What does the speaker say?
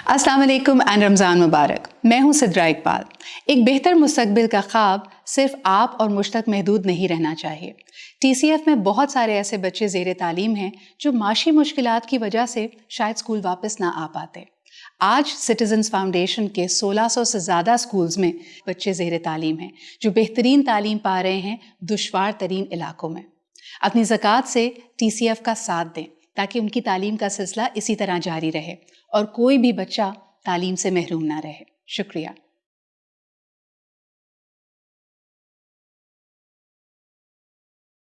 अस्सलाम वालेकुम एंड रमज़ान मुबारक। मैं हूँ सिद्रा इकबाल। एक बेहतर मुस्तकबिल का ख्वाब सिर्फ़ आप और मुझ तक महदूद नहीं रहना चाहिए। टीसीएफ में बहुत सारे ऐसे बच्चे जेर तालीम हैं जो माशी मुश्किल की वजह से शायद स्कूल वापस ना आ पाते। आज सिटीजन्स फाउंडेशन के 1600 से ज़्यादा स्कूल्स में बच्चे जेर तालीम हैं जो बेहतरीन तालीम पा रहे हैं दुशवार तरीन इलाकों में। अपनी ज़क़़त से टी सी एफ़ का साथ दें। ताकि उनकी तालीम का सिलसिला इसी तरह जारी रहे और कोई भी बच्चा तालीम से महरूम ना रहे। शुक्रिया।